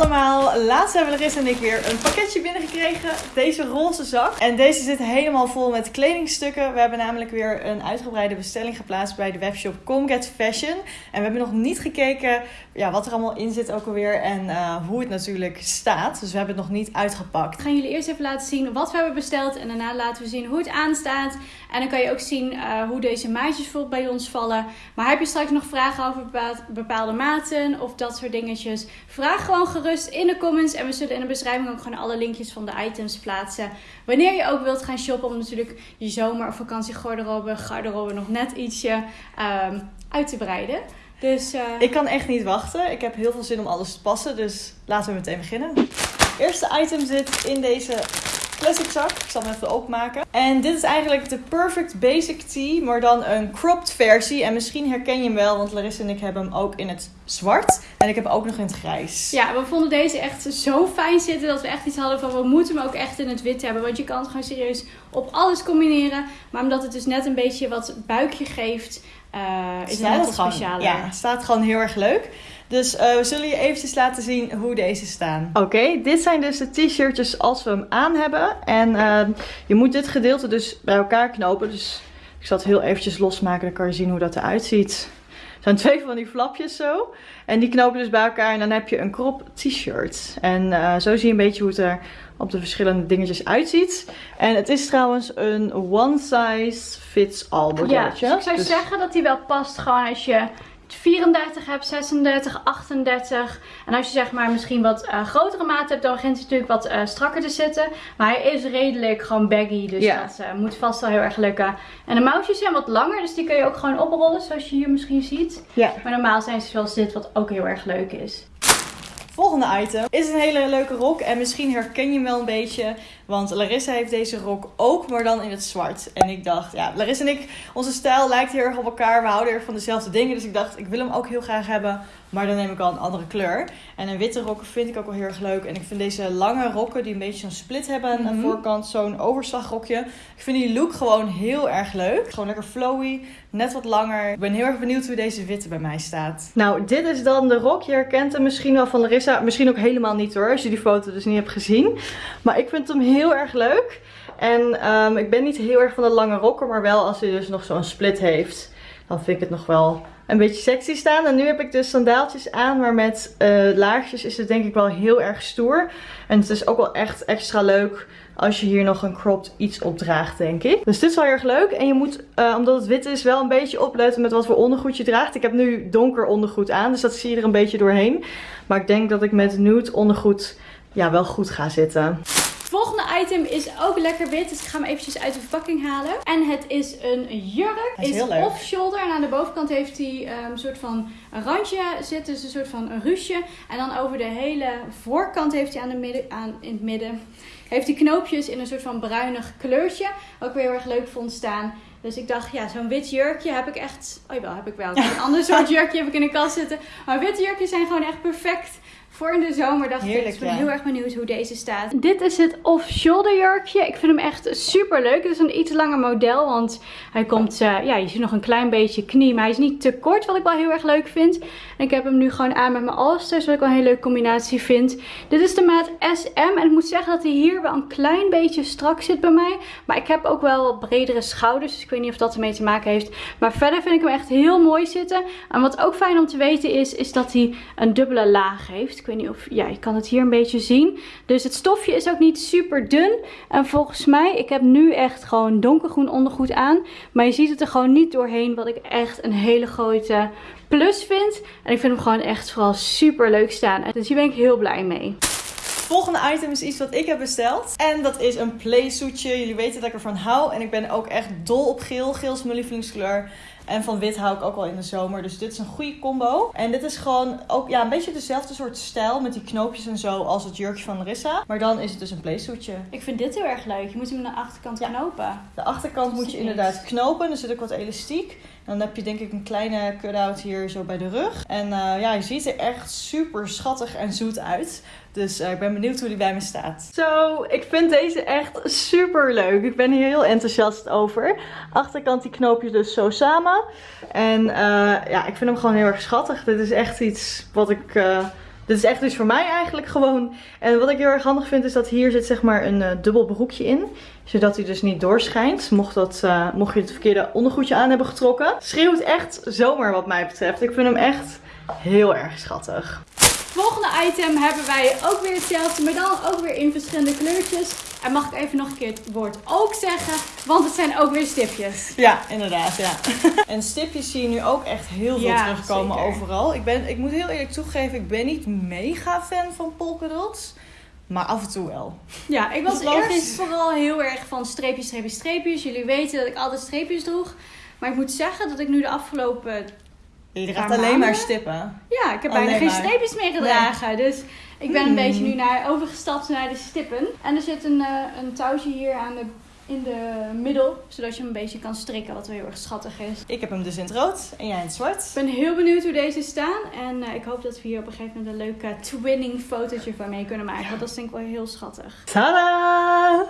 allemaal, laatst hebben Larissa en ik weer een pakketje binnengekregen. Deze roze zak. En deze zit helemaal vol met kledingstukken. We hebben namelijk weer een uitgebreide bestelling geplaatst bij de webshop Comget Fashion. En we hebben nog niet gekeken ja, wat er allemaal in zit ook alweer en uh, hoe het natuurlijk staat. Dus we hebben het nog niet uitgepakt. We gaan jullie eerst even laten zien wat we hebben besteld. En daarna laten we zien hoe het aanstaat. En dan kan je ook zien uh, hoe deze maatjes bij ons vallen. Maar heb je straks nog vragen over bepaalde maten of dat soort dingetjes? Vraag gewoon gerust in de En we zullen in de beschrijving ook gewoon alle linkjes van de items plaatsen. Wanneer je ook wilt gaan shoppen om natuurlijk je zomer- of vakantiegarderobe garderobe nog net ietsje um, uit te breiden. Dus, uh... Ik kan echt niet wachten. Ik heb heel veel zin om alles te passen. Dus laten we meteen beginnen. Het eerste item zit in deze plastic zak. Ik zal hem even openmaken. En dit is eigenlijk de Perfect Basic Tee, maar dan een cropped versie. En misschien herken je hem wel, want Larissa en ik hebben hem ook in het zwart. En ik heb hem ook nog in het grijs. Ja, we vonden deze echt zo fijn zitten dat we echt iets hadden van we moeten hem ook echt in het wit hebben. Want je kan het gewoon serieus op alles combineren. Maar omdat het dus net een beetje wat buikje geeft, uh, is het net wat specialer. Ja, staat gewoon heel erg leuk. Dus uh, we zullen je eventjes laten zien hoe deze staan. Oké, dit zijn dus de t-shirtjes als we hem aan hebben. En uh, je moet dit gedeelte dus bij elkaar knopen. Dus ik zal het heel eventjes losmaken, dan kan je zien hoe dat eruit ziet. Er zijn twee van die flapjes zo. En die knopen dus bij elkaar en dan heb je een crop t-shirt. En uh, zo zie je een beetje hoe het er op de verschillende dingetjes uitziet. En het is trouwens een one size fits all modelletje. Ja, dus ik zou dus... zeggen dat die wel past gewoon als je 34 hebt, 36, 38. En als je zeg maar misschien wat uh, grotere maat hebt, dan begint hij natuurlijk wat uh, strakker te zitten. Maar hij is redelijk gewoon baggy, dus ja. dat uh, moet vast wel heel erg lukken. En de mouwtjes zijn wat langer, dus die kun je ook gewoon oprollen, zoals je hier misschien ziet. Ja. Maar normaal zijn ze zoals dit, wat ook heel erg leuk is. Volgende item is een hele leuke rok en misschien herken je hem wel een beetje. Want Larissa heeft deze rok ook, maar dan in het zwart. En ik dacht, ja, Larissa en ik, onze stijl lijkt heel erg op elkaar. We houden erg van dezelfde dingen. Dus ik dacht, ik wil hem ook heel graag hebben. Maar dan neem ik al een andere kleur. En een witte rokken vind ik ook wel heel erg leuk. En ik vind deze lange rokken die een beetje zo'n split hebben aan de Mhm. voorkant. Zo'n overslagrokje. Ik vind die look gewoon heel erg leuk. Gewoon lekker flowy. Net wat langer. Ik ben heel erg benieuwd hoe deze witte bij mij staat. Nou, dit is dan de rok. Je herkent hem misschien wel van Larissa. Misschien ook helemaal niet hoor. Als je die foto dus niet hebt gezien. Maar ik vind hem heel erg leuk. En um, ik ben niet heel erg van de lange rokken. Maar wel als hij dus nog zo'n split heeft. Dan vind ik het nog wel een beetje sexy staan. En nu heb ik dus sandaaltjes aan, maar met uh, laarsjes is het denk ik wel heel erg stoer. En het is ook wel echt extra leuk als je hier nog een cropped iets op draagt, denk ik. Dus dit is wel heel erg leuk. En je moet, uh, omdat het wit is, wel een beetje opletten met wat voor ondergoed je draagt. Ik heb nu donker ondergoed aan, dus dat zie je er een beetje doorheen. Maar ik denk dat ik met nude ondergoed ja, wel goed ga zitten. Volgende item is ook lekker wit. Dus ik ga hem eventjes uit de verpakking halen. En het is een jurk. Is is off-shoulder. En aan de bovenkant heeft hij um, een soort van een randje zitten. Dus een soort van een ruche. En dan over de hele voorkant heeft hij aan de midden, aan, in het midden... Heeft hij knoopjes in een soort van bruinig kleurtje. Wat ik weer heel erg leuk vond staan. Dus ik dacht, ja, zo'n wit jurkje heb ik echt... Oh jawel, heb ik wel. Een ander soort jurkje heb ik in de kast zitten. Maar witte jurkjes zijn gewoon echt perfect voor in de zomer dacht Heerlijk, ik, ik ben ja. heel erg benieuwd hoe deze staat. Dit is het off-shoulder jurkje. Ik vind hem echt super leuk. Het is een iets langer model, want hij komt, uh, ja, je ziet nog een klein beetje knie, maar hij is niet te kort, wat ik wel heel erg leuk vind. En ik heb hem nu gewoon aan met mijn Allstars, wat ik wel een hele leuke combinatie vind. Dit is de maat SM en ik moet zeggen dat hij hier wel een klein beetje strak zit bij mij. Maar ik heb ook wel bredere schouders, dus ik weet niet of dat ermee te maken heeft. Maar verder vind ik hem echt heel mooi zitten. En wat ook fijn om te weten is, is dat hij een dubbele laag heeft. Ik weet niet of, ja, je kan het hier een beetje zien. Dus het stofje is ook niet super dun. En volgens mij, ik heb nu echt gewoon donkergroen ondergoed aan. Maar je ziet het er gewoon niet doorheen, wat ik echt een hele grote plus vind. En ik vind hem gewoon echt vooral super leuk staan. Dus hier ben ik heel blij mee. Volgende item is iets wat ik heb besteld. En dat is een playsuitje. Jullie weten dat ik ervan hou. En ik ben ook echt dol op geel. Geel is mijn lievelingskleur. En van wit hou ik ook wel in de zomer. Dus dit is een goede combo. En dit is gewoon ook ja, een beetje dezelfde soort stijl. Met die knoopjes en zo als het jurkje van Larissa. Maar dan is het dus een playsuitje. Ik vind dit heel erg leuk. Je moet hem aan de achterkant Ja. knopen. De achterkant moet je inderdaad knopen. Er zit ook wat elastiek. En dan heb je denk ik een kleine cut-out hier zo bij de rug. En uh, ja, je ziet er echt super schattig en zoet uit. Dus uh, ik ben benieuwd hoe die bij me staat. Zo, ik vind deze echt super leuk. Ik ben hier heel enthousiast over. Achterkant die knoopjes dus zo samen. En uh, ja, ik vind hem gewoon heel erg schattig. Dit is echt iets wat ik Dit is echt dus voor mij eigenlijk gewoon. En wat ik heel erg handig vind is dat hier zit zeg maar een uh, dubbel broekje in. Zodat hij dus niet doorschijnt. Mocht, dat, mocht je het verkeerde ondergoedje aan hebben getrokken. Schreeuwt echt zomaar wat mij betreft. Ik vind hem echt heel erg schattig. Volgende item hebben wij ook weer hetzelfde, maar dan ook weer in verschillende kleurtjes. En mag ik even nog een keer het woord ook zeggen, want het zijn ook weer stipjes. Ja, inderdaad, ja. en stipjes zie je nu ook echt heel veel terugkomen overal. Ik, ben, ik moet heel eerlijk toegeven, ik ben niet mega fan van polkadots. Maar af en toe wel. Ja, ik was eerst vooral heel erg van streepjes, streepjes, streepjes. Jullie weten dat ik altijd streepjes droeg. Maar ik moet zeggen dat ik nu de afgelopen je draagt alleen maar stippen. Ja, ik heb bijna geen streepjes meer gedragen. Dus ik ben een hmm. beetje nu naar, overgestapt naar de stippen. En er zit een, uh, een touwtje hier aan de in de middel, zodat je hem een beetje kan strikken, wat wel heel erg schattig is. Ik heb hem dus in het rood en jij in het zwart. Ik ben heel benieuwd hoe deze staan en uh, ik hoop dat we hier op een gegeven moment een leuke twinning fotootje van mee kunnen maken, want dat vind ik wel heel schattig. Tada!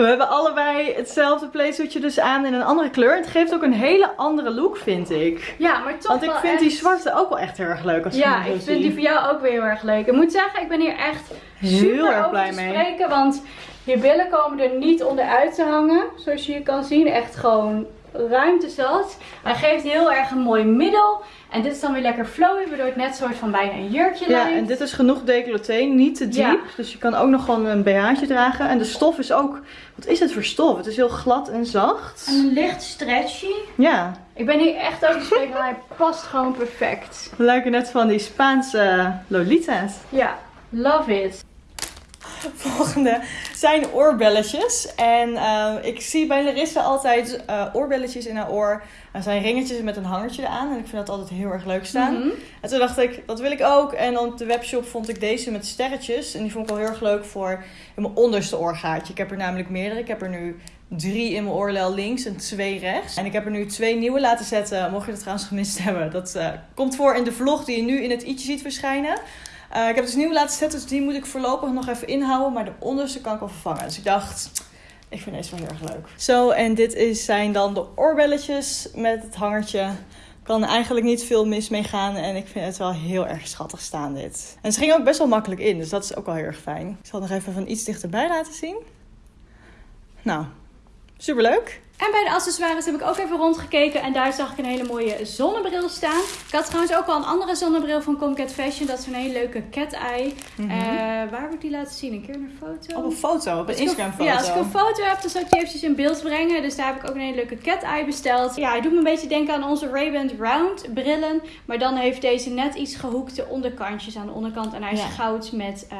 We hebben allebei hetzelfde playsuitje dus aan in een andere kleur. Het geeft ook een hele andere look, vind ik. Ja, maar toch Want ik vind die zwarte ook wel echt heel erg leuk als Ja, ik vind die voor jou ook weer heel erg leuk. Ik moet zeggen, ik ben hier echt heel super erg blij mee. Spreken, want je billen komen er niet onderuit te hangen. Zoals je hier kan zien. Echt gewoon ruimte zat. Hij geeft heel erg een mooi middel. En dit is dan weer lekker flowy, waardoor het net soort van bijna een jurkje lijkt. Ja, en dit is genoeg decolleté, niet te diep. Dus je kan ook nog gewoon een BH'tje dragen. En de stof is ook, wat is het voor stof? Het is heel glad en zacht. En licht stretchy. Ja. Ik ben hier echt over spreken, maar hij past gewoon perfect. We lijken net van die Spaanse Lolita's. Ja, love it. Volgende zijn oorbelletjes. En uh, ik zie bij Larissa altijd uh, oorbelletjes in haar oor. Er zijn ringetjes met een hangertje eraan. En ik vind dat altijd heel erg leuk staan. Mm -hmm. En toen dacht ik, dat wil ik ook. En op de webshop vond ik deze met sterretjes. En die vond ik wel heel erg leuk voor in mijn onderste oorgaatje. Ik heb er namelijk meerdere. Ik heb er nu drie in mijn oorlel links en twee rechts. En ik heb er nu twee nieuwe laten zetten. Mocht je dat trouwens gemist hebben. Dat uh, komt voor in de vlog die je nu in het i'tje ziet verschijnen. Uh, ik heb dus nieuw laten zetten, dus die moet ik voorlopig nog even inhouden. Maar de onderste kan ik wel vervangen. Dus ik dacht, ik vind deze wel heel erg leuk. Zo, en dit is, zijn dan de oorbelletjes met het hangertje. Kan eigenlijk niet veel mis mee gaan. En ik vind het wel heel erg schattig staan dit. En ze ging ook best wel makkelijk in, dus dat is ook wel heel erg fijn. Ik zal het nog even van iets dichterbij laten zien. Nou, superleuk. En bij de accessoires heb ik ook even rondgekeken en daar zag ik een hele mooie zonnebril staan. Ik had trouwens ook al een andere zonnebril van Comcat Fashion. Dat is een hele leuke cat eye. Mm waar moet ik die laten zien? Een keer een foto? Op een foto, op een Instagram foto. Ja, als ik een foto heb, dan zal ik die eventjes in beeld brengen. Dus daar heb ik ook een hele leuke cat eye besteld. Ja, hij doet me een beetje denken aan onze Ray-Ban Round brillen. Maar dan heeft deze net iets gehoekte onderkantjes aan de onderkant. En hij is goud met... Uh,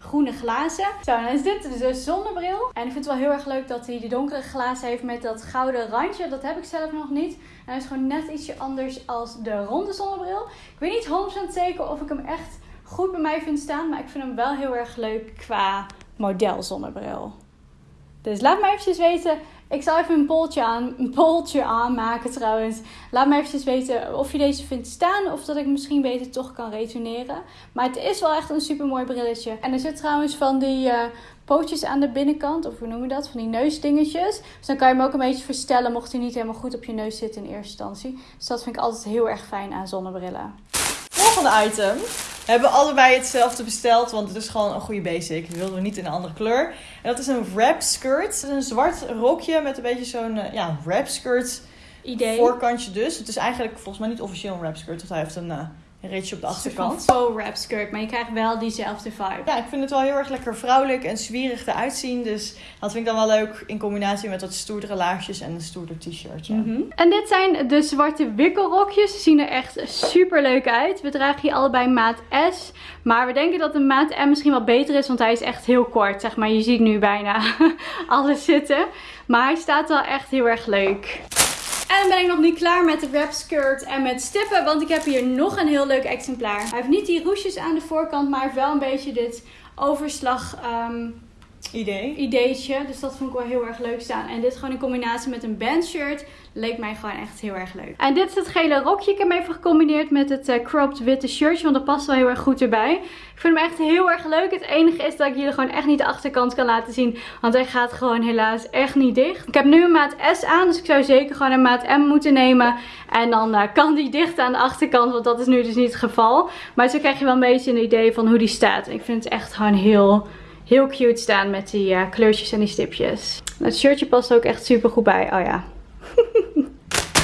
groene glazen. Zo, dan is dit dus de zonnebril. En ik vind het wel heel erg leuk dat hij die donkere glazen heeft met dat gouden randje. Dat heb ik zelf nog niet. En hij is gewoon net ietsje anders als de ronde zonnebril. Ik weet niet 100% zeker of ik hem echt goed bij mij vind staan. Maar ik vind hem wel heel erg leuk qua model zonnebril. Dus laat me eventjes weten ik zal even een polltje, aan, een polltje aanmaken trouwens. Laat me even weten of je deze vindt staan of dat ik misschien beter toch kan retourneren. Maar het is wel echt een super mooi brilletje. En er zit trouwens van die uh, pootjes aan de binnenkant, of hoe noem je dat? Van die neusdingetjes. Dus dan kan je hem ook een beetje verstellen mocht hij niet helemaal goed op je neus zitten in eerste instantie. Dus dat vind ik altijd heel erg fijn aan zonnebrillen. Volgende item. We hebben allebei hetzelfde besteld, want het is gewoon een goede basic. We wilden we niet in een andere kleur. En dat is een wrap skirt. Een zwart rokje met een beetje zo'n uh, ja, wrap skirt idee. Voorkantje dus. Het is eigenlijk volgens mij niet officieel een wrap skirt, want hij heeft een... Uh, een reetje op de achterkant. Een faux wrap skirt, maar je krijgt wel diezelfde vibe. Ja, ik vind het wel heel erg lekker vrouwelijk en zwierig eruit zien. Dus dat vind ik dan wel leuk in combinatie met wat stoerdere laarsjes en een stoerder t-shirtje. Mm En dit zijn de zwarte wikkelrokjes. Ze zien er echt super leuk uit. We dragen hier allebei maat S. Maar we denken dat de maat M misschien wel beter is, want hij is echt heel kort. Zeg maar, je ziet nu bijna alles zitten. Maar hij staat wel echt heel erg leuk. En dan ben ik nog niet klaar met de wrap skirt en met stippen. Want ik heb hier nog een heel leuk exemplaar. Hij heeft niet die roesjes aan de voorkant. Maar wel een beetje dit overslag... Um, idee. ideetje. Dus dat vond ik wel heel erg leuk staan. En dit gewoon in combinatie met een bandshirt leek mij gewoon echt heel erg leuk. En dit is het gele rokje. Ik heb hem even gecombineerd met het uh, cropped witte shirtje. Want dat past wel heel erg goed erbij. Ik vind hem echt heel erg leuk. Het enige is dat ik jullie gewoon echt niet de achterkant kan laten zien. Want hij gaat gewoon helaas echt niet dicht. Ik heb nu een maat S aan. Dus ik zou zeker gewoon een maat M moeten nemen. En dan uh, kan die dicht aan de achterkant. Want dat is nu dus niet het geval. Maar zo krijg je wel een beetje een idee van hoe die staat. Ik vind het echt gewoon heel heel cute staan met die uh, kleurtjes en die stipjes. Het shirtje past ook echt super goed bij. Oh ja.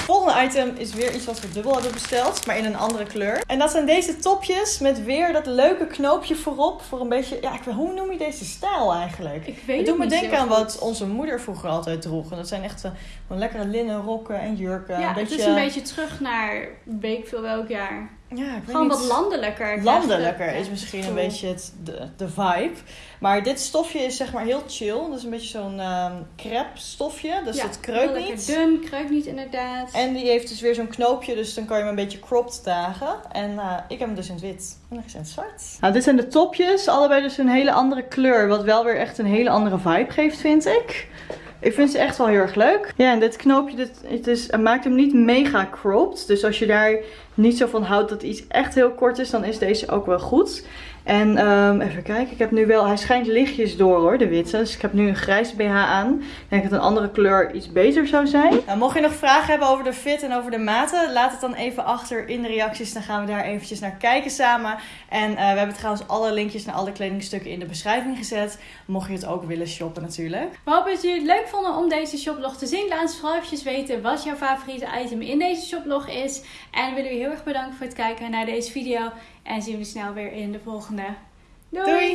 volgende item is weer iets wat we dubbel hebben besteld, maar in een andere kleur. En dat zijn deze topjes met weer dat leuke knoopje voorop. Voor een beetje, ja, ik weet, hoe noem je deze stijl eigenlijk? Ik weet het doet me denken aan wat onze moeder vroeger altijd droeg. En dat zijn echt uh, wel lekkere linnen rokken en jurken. Ja, een beetje, het is een beetje terug naar weet ik veel welk jaar. Ja, ik weet Gewoon niet. wat landelijker. Landelijker is misschien een beetje het, de, de vibe. Maar dit stofje is zeg maar heel chill. Dat is een beetje zo'n ehm crepe stofje. Dus Ja, het heel kreukt niet. dun, kreukt niet inderdaad. En die heeft dus weer zo'n knoopje, dus dan kan je hem een beetje cropped dragen. En eh, ik heb hem dus in het wit. En nog eens in het zwart. Nou, dit zijn de topjes. Allebei dus een hele andere kleur. Wat wel weer echt een hele andere vibe geeft, vind ik. Ik vind ze echt wel heel erg leuk. Ja, en dit knoopje, dit, het, is, het maakt hem niet mega cropped. Dus als je daar niet zo van houdt dat iets echt heel kort is, dan is deze ook wel goed. En ehm, even kijken, ik heb nu wel, hij schijnt lichtjes door hoor, de witte. Dus ik heb nu een grijs BH aan. Ik denk dat een andere kleur iets beter zou zijn. Nou, mocht je nog vragen hebben over de fit en over de maten, laat het dan even achter in de reacties. Dan gaan we daar eventjes naar kijken samen. En eh, we hebben trouwens alle linkjes naar alle kledingstukken in de beschrijving gezet. Mocht je het ook willen shoppen natuurlijk. We hopen dat jullie het leuk vonden om deze shoplog te zien. Laat ons vooral eventjes weten wat jouw favoriete item in deze shoplog is. En we willen jullie heel erg bedanken voor het kijken naar deze video. En zien we snel weer in de volgende. Doei! Doei!